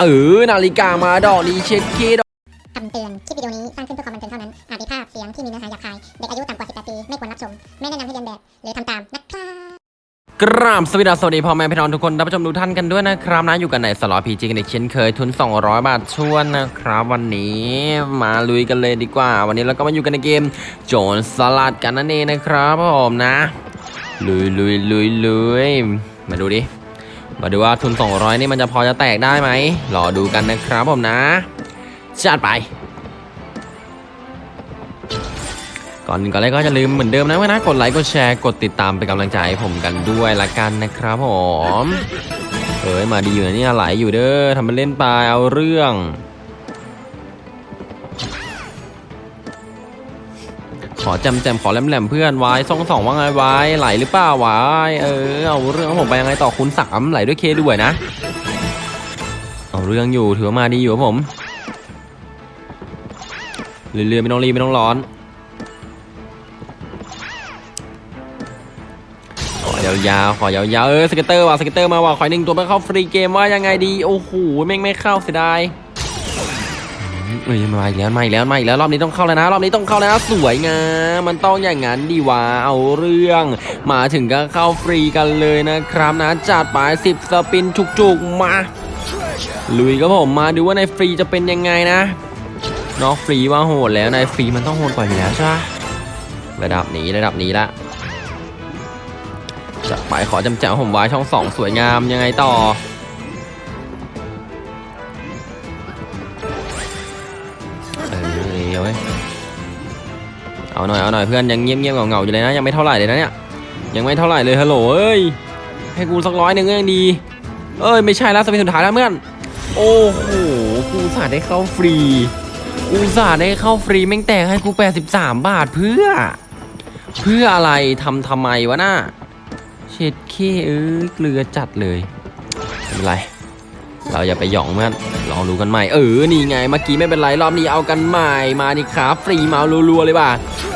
เออนาฬิกามาดอกนี้เช็ดเคดอกคำเตือน คลิปวิดีโอนี้สร้างขึ้นเพื่อความบันเทิงเท่านั้น อาจมีภาพเสียงที่มีเนื้อหาหยาบคาย เด็กอายุต่ำกว่า 18 ปี ไม่ควรรับชม ไม่แนะนำให้เรียนแบบ หรือทำตามนะครับกราบสวัสดีสวัสดีพ่อแม่พี่น้องทุกคนท่านผู้ชมทุกท่านกันด้วยนะครับนะอยู่กันในสล็อตพีจีกันอีกเช่นเคยทุน 200 บาทชวนนะครับ วันนี้มาลุยกันเลยดีกว่า วันนี้เราก็มาอยู่กันในเกม โจรสลัดกันนั่นเองนะครับผมนะลุยลุยลุยลุยมาดูดิ มาดูว่าทุน 200 นี่มันจะพอจะแตกได้ไหมรอดูกันนะครับผมนะจัดไป ก่อนก่อนแรกก็จะลืมเหมือนเดิมนะเพื่อนนะกดไลค์กดแชร์กดติดตามเป็นกำลังใจให้ผมกันด้วยละกันนะครับผมเอ้ยมาดีอยู่นะเนี่ยไหลอยู่เด้อทำมันเล่นไปเอาเรื่อง ขอจำแจมขอแหลมๆเพื่อนวายสองสองว่าไงวายไหลหรือเปล่าวายเออเอาเรื่องของผมไปยังไงต่อคุณสามไหลด้วยเคด้วยนะ เอาเรื่องอยู่ถือว่ามาดีอยู่ครับผมเรื่อยๆไม่ต้องรีบไม่ต้องร้อนขอยาวๆ ขอยาวๆ เออสเก็ตเตอร์ว่ะสเก็ตเตอร์มาว่ะขอหนึ่งตัวไปเข้าฟรีเกมว่ายังไงดี โอ้โห แม่งไม่เข้าเสียดาย เอ้ยมาอีกแล้วมาอีกแล้วมาอีกแล้วรอบนี้ต้องเข้าแล้วนะ รอบนี้ต้องเข้าแล้วนะสวยงามมันต้องอย่างนั้นดีวะเอาเรื่อง มาถึงก็เข้าฟรีกันเลยนะครับนะจัดไป10สปินจุกๆมาลุยครับผมมาดูว่าในฟรีจะเป็นยังไงนะนอกฟรีว่าโหดแล้วในฟรีมันต้องโหดกว่าอยู่แล้วใช่ปะระดับนี้ระดับนี้ละจะไปขอจำแจวผมไว้ช่องสองสวยงามยังไงต่อ เอาหน่อยเอาหน่อยเพื่อนยังเงียบเงียบๆเงาอยู่เลยนะยังไม่เท่าไหร่เลยนะเนี่ยยังไม่เท่าไหร่เลยฮัลโหลเอ้ยให้กูสักร้อยหนึ่งก็ยังดี เอ้ยไม่ใช่แล้วสเปนสุดท้ายแล้วเพื่อนโอ้โหกูสาดได้เข้าฟรีกูสาดได้เข้าฟรีแม่งแตกให้กู 83 บาทเพื่อ เพื่ออะไรทำทำไมวะน่าเช็ดเคเอ้ยเกลือจัดเลยไม่เป็นไร เราอย่าไปหยองเพื่อนลองดูกันใหม่ เออ นี่ไง เมื่อกี้ไม่เป็นไร รอบนี้เอากันใหม่ มาดิครับฟรีมารัวๆเลยว่ะ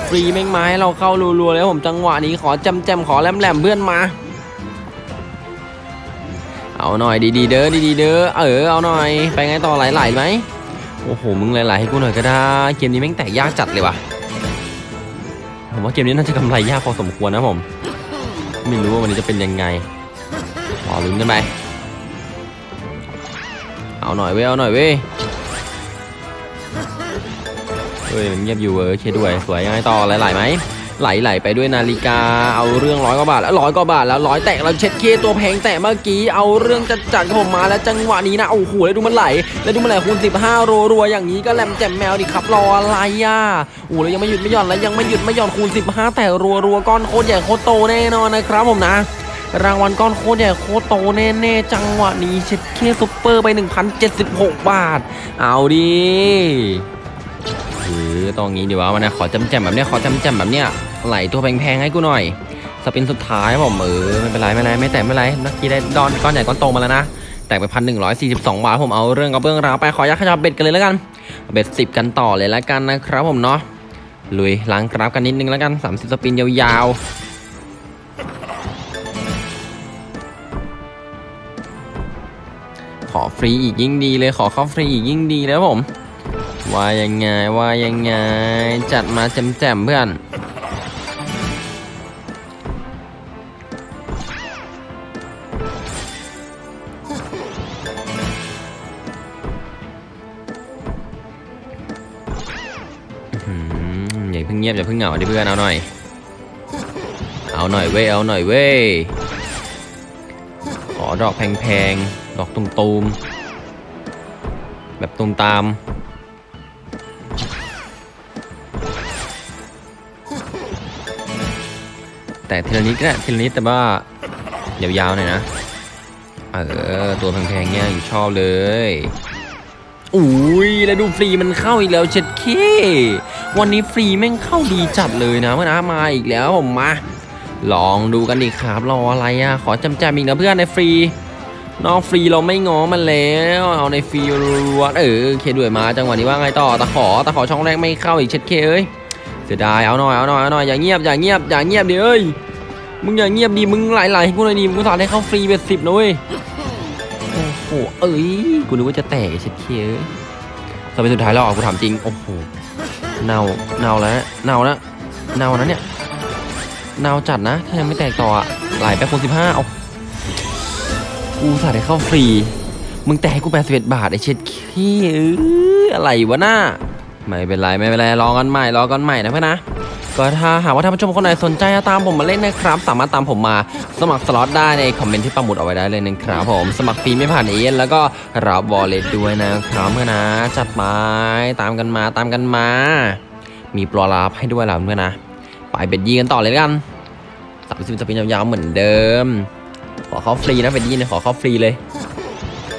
ฟรีแม่งไม้เราเข้ารัวๆเลยผมจังหวะนี้ขอจำแจมๆขอแหลมๆเพื่อนมา เอาหน่อยดีๆเด้อดีๆเด้อ เออ เอาหน่อย ไปไงต่อไหลๆไหมโอ้โห มึงไหลๆให้กูหน่อยก็ได้ เกมนี้แม่งแตกยากจัดเลยว่ะ ผมว่าเกมนี้น่าจะกำไรยากพอสมควรนะผม ไม่รู้ว่าวันนี้จะเป็นยังไงรอลุ้นกันไป เอาหน่อยเว้ยเอาหน่อยเว้ยเฮ้ยมันเงียบอยู่เว้ยเคด้วยสวยยังไงต่อไหลๆไหมไหลๆไปด้วยนาฬิกาเอาเรื่องร้อยกว่าบาทแล้วร้อยกว่าบาทแล้วร้อยแตกแล้วเช็ดเคตัวแพงแต่เมื่อกี้เอาเรื่องจัดจัดกับผมมาแล้วจังหวะนี้นะโอ้โหแล้วดูมันไหล แล้วดูมันไหลคูณ15รัวรัวอย่างนี้ก็แหลมแจ่มแมวดิครับรออะไรอะโอ้แล้วยังไม่หยุดไม่หย่อนแล้วยังไม่หยุดไม่หย่อนคูณ 15 แต่รัวรัวก้อนโคตรใหญ่โคตรโตแน่นอนนะครับผมนะ รางวัลก้อนโคตรใหญ่โคตรโตแน่ๆ จังหวะนี้เช็ดเคซุปเปอร์ไป 1,076 บาท เอาดิเออตรงนี้ดีวะวันนี้ขอจำแจมแบบเนี้ยขอจำแจมแบบเนี้ยไหลตัวแพงๆให้กูหน่อย สปินสุดท้ายผมเออไม่เป็นไรไม่เป็นไรไม่แต่ไม่เป็นไรเมื่อกี้ได้ดอนก้อนใหญ่ก้อนโตมาแล้วนะแตกไปพันหนึ่งร้อยสี่สิบสองบาทผมเอาเรื่องกับเรื่องราวไปขอยักขยับเบ็ดกันเลยแล้วกัน เบ็ดสิบกันต่อเลยแล้วกันนะครับผมเนาะลุยล้างกราฟกันนิดนึงแล้วกัน30สปินยาวๆ ขอฟรีอีกยิ่งดีเลยขอเข้าฟรีอีกยิ่งดีแล้วผม ว่ายังไงว่ายังไงจัดมาแจมๆเพื่อนอืมอย่าเพิ่งเงียบอย่าเพิ่งเหงาดิเพื่อนเอาหน่อย เอาหน่อยเว้ยเอาหน่อยเว้ยขอดอกแพงๆดอกตุ่มๆแบบตุ่มตามแต่ทีละนิดก็ได้ทีละนิดแต่ว่ายาวๆหน่อยนะ เออ ตัวแพงๆเนี่ยอยู่ชอบเลย อุ้ยแล้วดูฟรีมันเข้าอีกแล้วเช็ดเควันนี้ฟรีแม่งเข้าดีจัดเลยนะเมื่อนะมาอีกแล้วผมมา ลองดูกันดิครับรออะไรอะ ขอจำแจมอีกนะเพื่อนในฟรี นอกฟรีเราไม่ง้อมันแล้ว เอาในฟรีรัวเออเคด้วยมาจังหวะนี้ว่าไงต่อตะขอตะขอช่องแรกไม่เข้าอีกเช็ดเคเอ้ยเสียดายเอาหน่อยเอาหน่อยเอาหน่อยอย่าเงียบอย่าเงียบอย่าเงียบดิเอ้ยมึงอย่าเงียบดิมึงไหลๆให้กูหน่อยดิมึงสอนให้เข้าฟรีเบ็ดสิบนะเว้ยโอ้โหเอ้ยกูนึกว่าจะแตกเช็ดเค้ยสมัยสุดท้ายแล้วอะกูถามจริงโอ้โหเน่าเน่าแล้วเน่าแล้วเน่านะเนี่ยเน่าจัดนะถ้ายังไม่แตกต่ออะไหลไปคนสิบห้าเอา กูสาได้เข้าฟรี มึงแตกให้กูแปดสิบเอ็ดบาทไอ้เช็ดขี้เอ้ยอะไรวะหน้า ไม่เป็นไรไม่เป็นไรรอกันใหม่รอกันใหม่นะเพื่อนนะก็ถ้าหากว่าท่านผู้ชมคนไหนสนใจตามผมมาเล่นนะครับ สามารถตามผมมาสมัครสล็อตได้ในคอมเมนต์ที่ปักหมุดเอาไว้ได้เลยนะครับผมสมัครฟรีไม่ผ่านเอเแล้วก็รับบอลเลตด้วยนะครับเพื่อนนะ จัดไปตามกันมาตามกันมา มีปลอลาบให้ด้วยแล้วเพื่อนนะ ไปเบ็ดยีกันต่อเลยกันสามสิบจะเป็นยาวๆเหมือนเดิม ขอเข้าฟรีนะเบ็ดยีเนี่ยขอเข้าฟรีเลย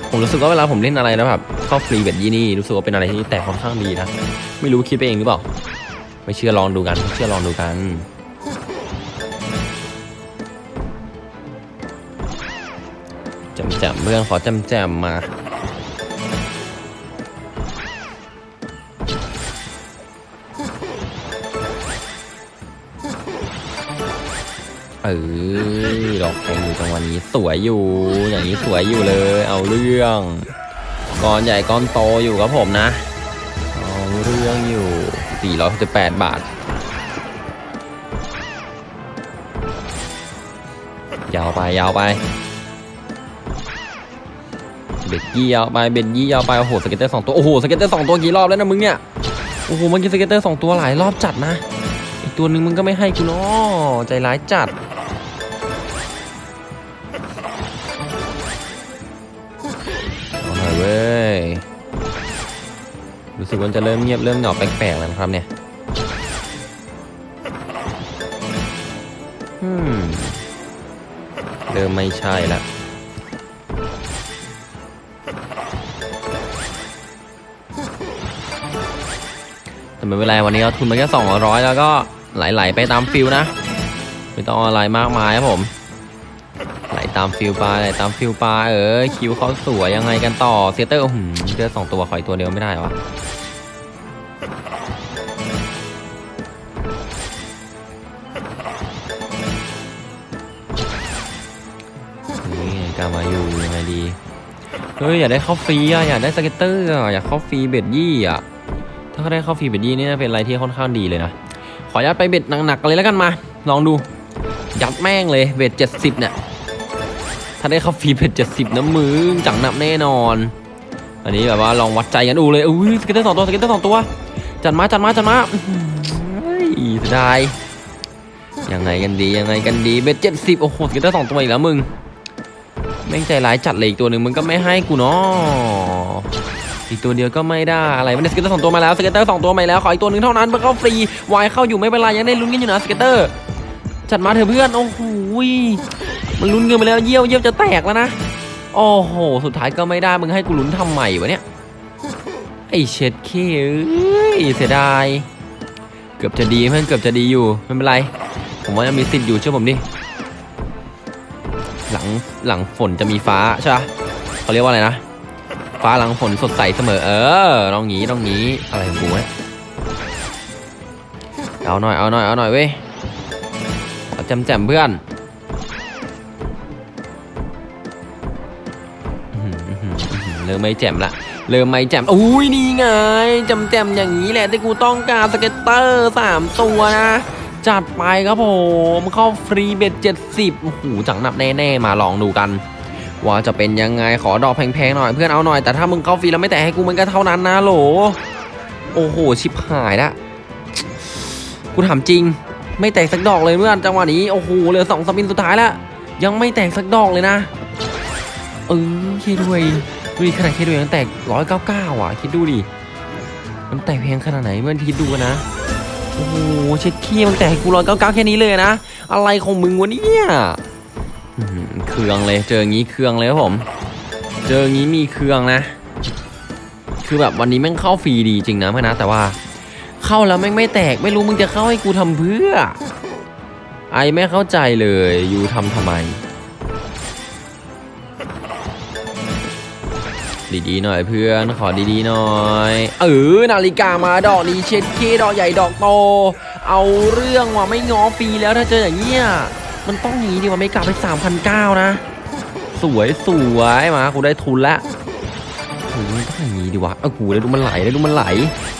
ผมรู้สึกว่าเวลาผมเล่นอะไรนะแบบเข้าฟรีเบ็ดยีนี่รู้สึกว่าเป็นอะไรที่แตกค่อนข้างดีนะไม่รู้คิดไปเองหรือเปล่าไม่เชื่อลองดูกันไม่เชื่อลองดูกันแจมแจมเพื่อนขอแจมแจมมา เออดอกแทงอยู่จังหวะนี้สวยอยู่ อย่างนี้สวยอยู่เลย เอาเรื่องก้อนใหญ่ก้อนโตอยู่ครับผมนะ เอาเรื่องอยู่ 468 บาท ยาวไปยาวไป bet ยี่ยาวไป bet ยี่ยาวไป โอ้โห scatter สองตัว โอ้โห scatter สองตัวกี่รอบแล้วนะมึงเนี่ย โอ้โหเมื่อกี้ scatter สองตัวหลายรอบจัดนะ อีกตัวหนึ่งมึงก็ไม่ให้กูเนาะใจร้ายจัด รู้สึกว่าจะเริ่มเงียบเริ่มเหงาแปลกๆแล้วครับเนี่ยเริ่มไม่ใช่แล้วแต่ไม่เป็นไรวันนี้เราทุนมาแค่200 แล้วก็ไหลๆไปตามฟิลนะ ไม่ต้องอะไรมากมายครับผม ไหลตามฟิลไปไหลตามฟิลไปเออคิวเขาสวยยังไงกันต่อเซเตอร์หืมเจอสองตัวขอยตัวเดียวไม่ได้วะนี่ไงกามาอยู่ยังไงดีเฮ้ยอยากได้เข้าฟรีอะอยากได้สเก็ตเตอร์อะอยากเข้าฟรีเบ็ดยี่อะถ้าเขาได้เข้าฟรีเบ็ดยี่นี่เป็นอะไรที่ค่อนข้างดีเลยนะขอยัดไปเบ็ดหนักๆกันเลยแล้วกันมา ลองดูยัดแม่งเลย bet เจ็ดสิบเนี่ย ถ้าได้เข้าฟรี bet เจ็ดสิบนะมึงจังหนับแน่นอน อันนี้แบบว่าลองวัดใจกันดูเลยอุ้ย scatter สองตัว scatter สองตัว จัดมาจัดมาจัดมาเฮ้ยเสียดายยังไงกันดียังไงกันดี bet เจ็ดสิบโอ้โห scatter สองตัวอีกแล้วมึงแม่งใจร้ายจัดเลยอีกตัวหนึ่งมึงก็ไม่ให้กูเนาะอีกตัวเดียวก็ไม่ได้อะไรมัน scatter สองตัวมาแล้ว scatter สองตัวมาแล้วขออีกตัวหนึ่งเท่านั้นเพื่อเข้าฟรีวายเข้าอยู่ไม่เป็นไรยังได้ลุ้นกันอยู่นะ scatter จัดมาเถอะเพื่อนโอ้โห มันลุ้นเกินไปแล้วเยี่ยวเยี่ยวจะแตกแล้วนะ โอ้โห สุดท้ายก็ไม่ได้มึงให้กูลุ้นทำใหม่วะเนี่ย ไอเช็ดเข้เสียดาย เกือบจะดีเพื่อนเกือบจะดีอยู่ไม่เป็นไร ผมว่ายังมีสิทธิ์อยู่เชื่อผมดิ หลังหลังฝนจะมีฟ้าใช่ปะเขาเรียกว่าอะไรนะ ฟ้าหลังฝนสดใสเสมอ เอเออต้องงี้ต้องงี้อะไรของกูเนี่ยเอาหน่อยเอาหน่อยเอาหน่อยเว้ยเอาแจ่มแจ่มเพื่อน เริ่มไม่แจ่มละเริ่มไม่แจ่มอุ้ยนี่ไงแจ่มแจ่มอย่างนี้แหละที่กูต้องการ scatter สามตัวนะจัดไปครับผมเข้าฟรี bet เจ็ดสิบโอ้โหจังหนับแน่ๆมาลองดูกัน ว่าจะเป็นยังไงขอดอกแพงๆหน่อยเพื่อนเอาหน่อยแต่ถ้ามึงเข้าฟรีแล้วไม่แตะให้กูมันก็เท่านั้นนะโหลโอ้โหชิบหายละกูถามจริง ไม่แตกสักดอกเลยเพื่อนจังหวะนี้โอ้โหเหลือสองสปินสุดท้ายแล้วยังไม่แตกสักดอกเลยนะเออคิดด้วย ดูดิขนาดคิดด้วยยังแตกร้อยเก้าเก้าอะ คิดดูดิ มันแตกแพงขนาดไหนเมื่อคิดดูนนะ โอ้โหเช็ดขี้มันแตกกูร้อยเก้าเก้าแค่นี้เลยนะ อะไรของมึงวะเนี่ยเครื่องเลย เจอองี้เครื่องเลยครับผม เจอองี้มีเครื่องนะ คือแบบวันนี้แม่งเข้าฟรีดีจริงนะเพื่อนนะ แต่ว่า เข้าแล้วแม่งไม่แตก ไม่รู้มึงจะเข้าให้กูทำเพื่อ ไอไม่เข้าใจเลยยูทำทำไม ดีๆหน่อยเพื่อนขอดีๆหน่อยเออนาฬิกามาดอกนี้เช็ดเคดอกใหญ่ดอกโต เอาเรื่องว่ะไม่ง้อฟรีแล้วถ้าเจออย่างเงี้ยมันต้องอย่างนี้ดิว่าไม่กลับไป3,009นเก้านะ สวยสวยมากูได้ทุนล้วโอ้ยต้องอย่างนี้ดีวะเออหูแล้วดูมันไหลแล้วดูมันไหล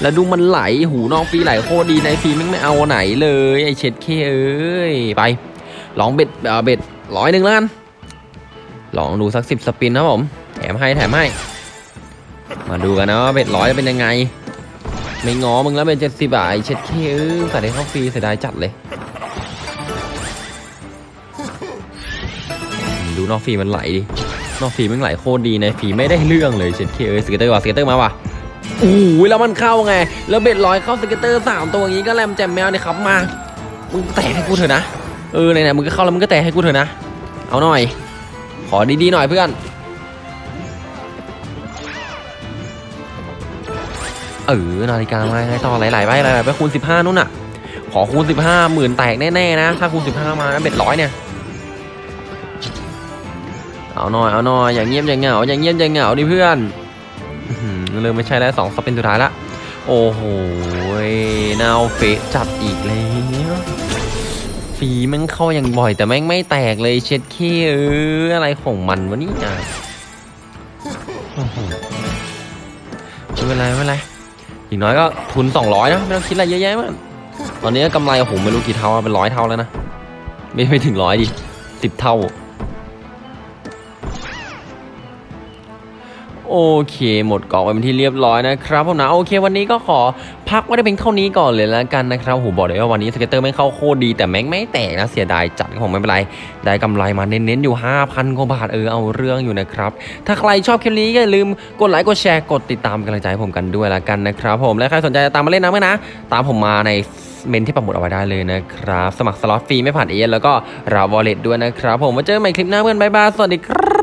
แล้วดูมันไหลหูนอกฟรีไหลโคตรดีในฟรีม่งไม่เอาไหนเลยไอเช็ดเคเอ้ยไปลองเบ็ดเบ็ดร้อยหนึ่งแล้วกันลองดูสักสิบสปินนะผมแถมให้แถมให้ มาดูกันนะเบ็ดร้อยจะเป็นยังไง ไม่ง้อมึงแล้วเป็นเจ็ดสิบอะไอ้เช็ดเข้เอ้ยแต่ได้เข้าฟรีเสียดายจัดเลย ดูนอกฟรีมันไหลดิ นอกฟรีมันไหลโคตรดีในฟรีไม่ได้เรื่องเลยเช็ดเข้เอ้ย scatter ว่ะ scatter มาว่ะโอ้ยแล้วมันเข้าไง แล้ว bet ร้อยเข้า scatter สามตัวอย่างนี้ก็แรมแจมแมวเนี่ยครับมามึงแตะให้กูเถอะนะเออไหนๆมึงก็เข้าแล้วมึงก็แตะให้กูเถอะนะเอาหน่อย ขอดีๆหน่อยเพื่อน เออนาฬิกามาไงต่อหลๆไปหลๆไปคูณ15นู่นน่ะ ขอคูณ15หมื่นแตกแน่ๆนะ ถ้าคูณ15มานะเบ็ดร้อยเนี่ย เอาหน่อยเอาหน่อยอย่างเงียบอย่างเหงาอย่างเงียบอย่างเหงาดิเพื่อนอื้อหือเริ่มไม่ใช่แล้วสองสปินสุดท้ายละโอ้โหนาวเฟะจัดอีกแล้วฟีมันเข้าอย่างบ่อยแต่แม่งไม่แตกเลยเช็ดเคเอออะไรของมันวะนี่อ้โหไม่เป็นไรไม่เป็นไร อีกน้อยก็ทุน 200 นะ ไม่ต้องคิดอะไรเยอะแยะมากตอนนี้กำไรโอ้โหไม่รู้กี่เท่าเป็นร้อยเท่าแล้วนะ ไม่ไม่ถึงร้อยดิสิบเท่า โอเค หมดกล่องไปเป็นที่เรียบร้อยนะครับผมนะโอเควันนี้ก็ขอพักไว้ได้เป็นเท่านี้ก่อนเลยแล้วกันนะครับโหบอกเลยว่าวันนี้สเก็ตเตอร์ไม่เข้าโคตรดีแต่แม่งไม่แตกนะเสียดายจัดผมไม่เป็นไร ได้กำไรมาเน้นๆอยู่ 5,000กว่าบาทเออเอาเรื่องอยู่นะครับ ถ้าใครชอบคลิปนี้อย่าลืมกดไลค์กดแชร์กดติดตามเป็นกำลังใจให้ผมกันด้วยละกันนะครับผมและใครสนใจจะตามมาเล่นน้ำกันนะ ตามผมมาในเมนต์ที่ปักหมุดเอาไว้ได้เลยนะครับ สมัครสล็อตฟรีไม่ผ่านเอเย่นต์แล้วก็รับ wallet ด้วยนะครับ ผมมาเจอกันใหม่คลิปหน้าเพื่อน bye bye สวัสดีครับ